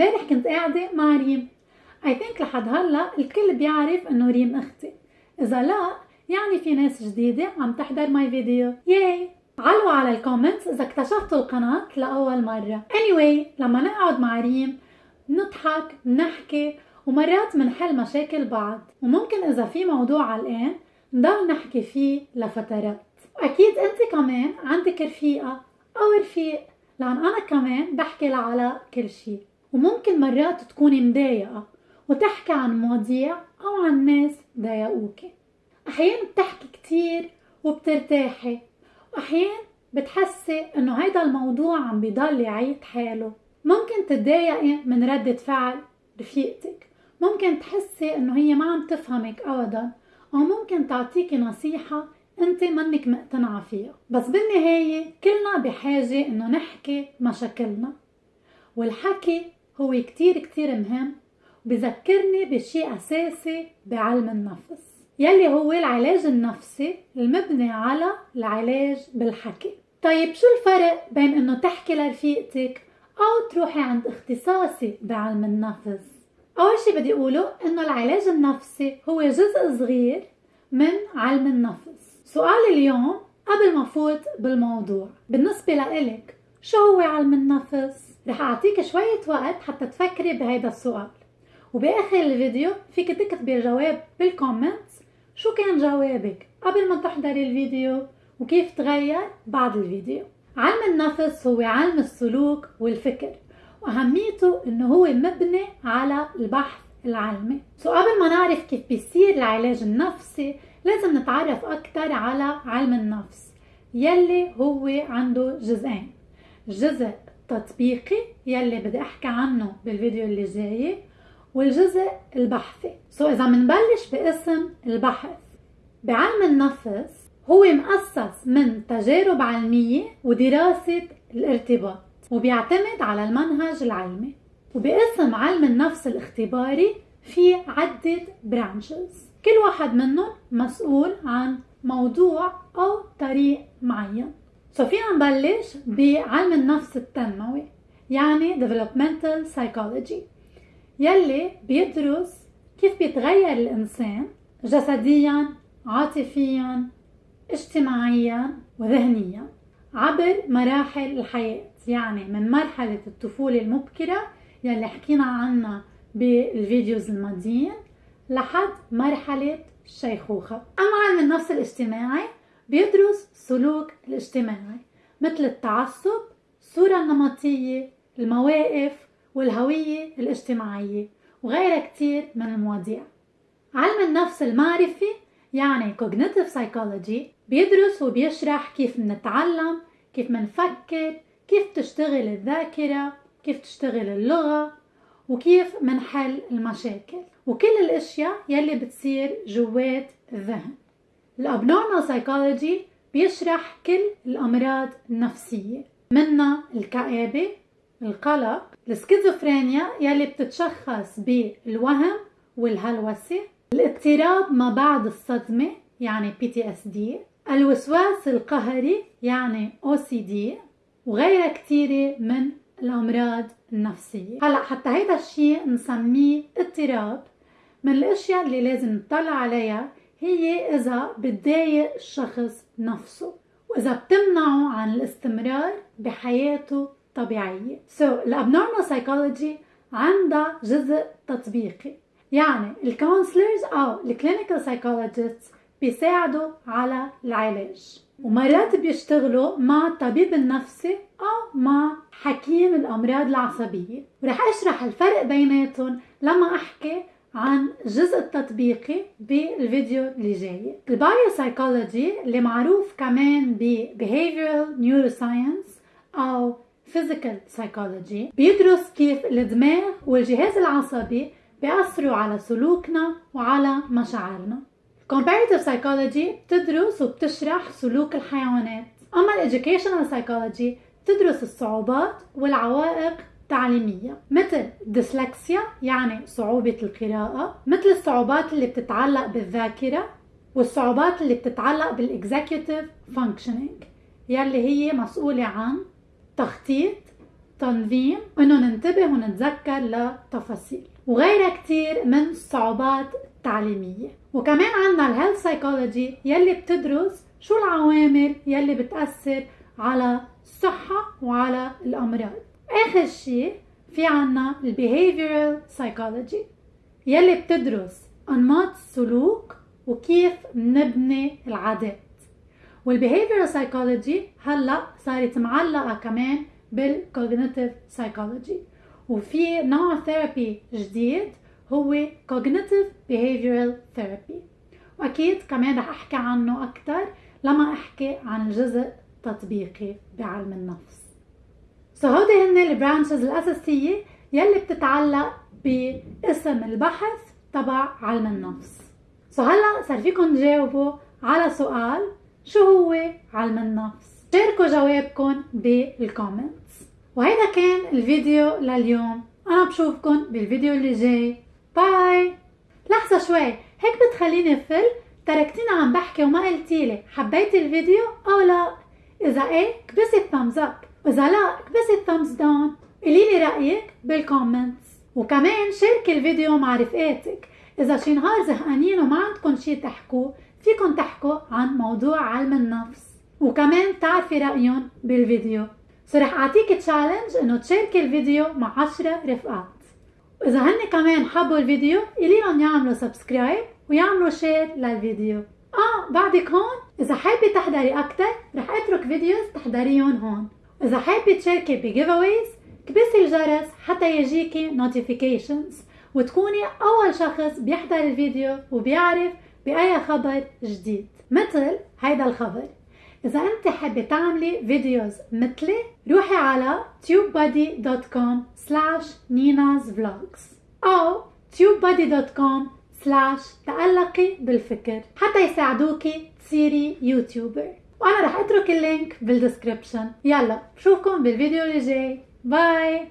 امبارح كنت قاعدة مع ريم. I think لحد هلأ الكل بيعرف إنه ريم أختي. إذا لا يعني في ناس جديدة عم تحضر my video yay علقوا على ال comments إذا اكتشفتوا القناة لأول مرة. Anyway لما نقعد مع ريم نضحك نحكي ومرات منحل مشاكل بعض. وممكن إذا في موضوع علقان نضل نحكي فيه لفترات. واكيد أنت كمان عندك رفيقة أو رفيق لأن أنا كمان بحكي لعلاء كل شيء وممكن مرات تكوني مضايقة وتحكي عن مواضيع أو عن ناس ضايقوكي. أحيانا بتحكي كتير وبترتاحي وأحيانا بتحسي إنه هيدا الموضوع عم بيضل يعيد حاله. ممكن تتضايقي من ردة فعل رفيقتك. ممكن تحسي إنه هي ما عم تفهمك أبدا أو ممكن تعطيكي نصيحة انت منك مقتنعة فيها. بس بالنهاية كلنا بحاجة إنه نحكي مشاكلنا والحكي هو كتير كتير مهم وبذكرني بشيء أساسي بعلم النفس. يلي هو العلاج النفسي المبني على العلاج بالحكي. طيب شو الفرق بين إنه تحكي لرفيقتك أو تروحي عند اختصاصي بعلم النفس؟ أول شي بدي أقوله إنه العلاج النفسي هو جزء صغير من علم النفس. سؤال اليوم قبل ما فوت بالموضوع. بالنسبة لإلك شو هو علم النفس؟ رح أعطيك شوية وقت حتى تفكري بهيدا السؤال. وبآخر الفيديو فيك تكتبي الجواب بال comments شو كان جوابك قبل ما تحضري الفيديو وكيف تغير بعد الفيديو. علم النفس هو علم السلوك والفكر وأهميته إنه هو مبني على البحث العلمي. so قبل ما نعرف كيف بيصير العلاج النفسي لازم نتعرف أكثر على علم النفس يلي هو عنده جزئين. جزء تطبيقي يلي بدي أحكي عنه بالفيديو اللي جاي والجزء البحثي. سو إذا منبلش باسم البحث بعلم النفس هو مؤسس من تجارب علمية ودراسة الارتباط وبيعتمد على المنهج العلمي. وباسم علم النفس الاختباري في عدة branches كل واحد منهم مسؤول عن موضوع أو طريق معين. so فينا نبلش بعلم النفس التنموي يعني developmental psychology يلي بيدرس كيف بيتغير الإنسان جسديا عاطفيا اجتماعيا وذهنيا عبر مراحل الحياة يعني من مرحلة الطفولة المبكرة يلي حكينا عنها بالفيديوز الماضيين لحد مرحلة الشيخوخة أما علم النفس الاجتماعي بيدرس سلوك الاجتماعي مثل التعصب الصورة النمطية المواقف والهوية الاجتماعية وغيرها كتير من المواضيع. علم النفس المعرفي يعني cognitive psychology بيدرس وبيشرح كيف منتعلم كيف منفكر كيف تشتغل الذاكرة كيف تشتغل اللغة وكيف منحل المشاكل. وكل الأشياء يلي بتصير جوات الذهن. ال abnormal psychology بيشرح كل الأمراض النفسية منها الكآبة القلق السكيزوفرينيا يلي بتتشخص بالوهم والهلوسة الاضطراب ما بعد الصدمة يعني PTSD الوسواس القهري يعني OCD وغيرها كثيرة من الأمراض النفسية. هلأ حتى هيدا الشيء نسميه اضطراب من الأشياء اللي لازم نطلع عليها هي إذا بتضايق الشخص نفسه وإذا بتمنعه عن الاستمرار بحياته طبيعية. So ال abnormal psychology عندها جزء تطبيقي. يعني ال counselors أو ال clinical psychologist بيساعدوا على العلاج. ومرات بيشتغلوا مع الطبيب النفسي أو مع حكيم الأمراض العصبية. ورح أشرح الفرق بيناتهم لما أحكي عن الجزء التطبيقي بالفيديو اللي جاي ال biopsychology اللي معروف كمان ب behavioral neuroscience أو physical psychology بيدرس كيف الدماغ والجهاز العصبي بيأثروا على سلوكنا وعلى مشاعرنا. Comparative psychology بتدرس وبتشرح سلوك الحيوانات. أما educational psychology بتدرس الصعوبات والعوائق تعليمية مثل ديسلكسيا يعني صعوبة القراءة مثل الصعوبات اللي بتتعلق بالذاكرة والصعوبات اللي بتتعلق بال executive functioning يلي هي مسؤولة عن تخطيط تنظيم إنه ننتبه ونتذكر لتفاصيل. وغيرها كتير من الصعوبات التعليمية. وكمان عنا ال health psychology يلي بتدرس شو العوامل يلي بتأثر على الصحة وعلى الأمراض. آخر شيء في عنا ال behavioral psychology يلي بتدرس أنماط السلوك وكيف نبني العادات. وال behavioral psychology هلأ صارت معلقة كمان بال cognitive psychology وفي نوع therapy جديد هو cognitive behavioral therapy. وأكيد كمان رح أحكي عنه أكثر لما أحكي عن الجزء التطبيقي بعلم النفس. so هودي هن ال branches الأساسية يلي بتتعلق بقسم البحث تبع علم النفس. so هلا صار فيكم تجاوبوا على سؤال شو هو علم النفس؟ شاركوا جوابكم بال comments وهيدا كان الفيديو لليوم. أنا بشوفكم بالفيديو اللي جاي. bye! لحظة شوي هيك بتخليني فل تركتيني عم بحكي وما قلتيلي حبيتي الفيديو أو لا. إذا إيه كبسي ال thumbs up واذا لا كبسي ال thumbs down قوليلي رايك بال comments وكمان شاركي الفيديو مع رفقاتك. إذا شي نهار زهقانين وما عندكم شي تحكوا فيكن تحكوا عن موضوع علم النفس. وكمان تعرفي رأيهم بالفيديو. so رح اعطيك challenge إنه تشاركي الفيديو مع عشرة رفقات. وإذا هن كمان حبوا الفيديو قولي لهم يعملوا subscribe ويعملوا share للفيديو. آه بعدك هون؟ إذا حابة تحضري أكتر رح أترك videos تحضريهم هون. وإذا حابة تشاركي ب giveaway كبسي الجرس حتى يجيكي notifications وتكوني أول شخص بيحضر الفيديو وبيعرف بأي خبر جديد. مثل هيدا الخبر. إذا أنت حابة تعملي videos مثلي روحي على tubebuddy.com slash nina's vlogs أو tubebuddy.com slash تألقي بالفكر. حتى يساعدوكي تصيري YouTuber وأنا رح أترك ال link بال description. يلا بشوفكم بالفيديو اللي جاي bye!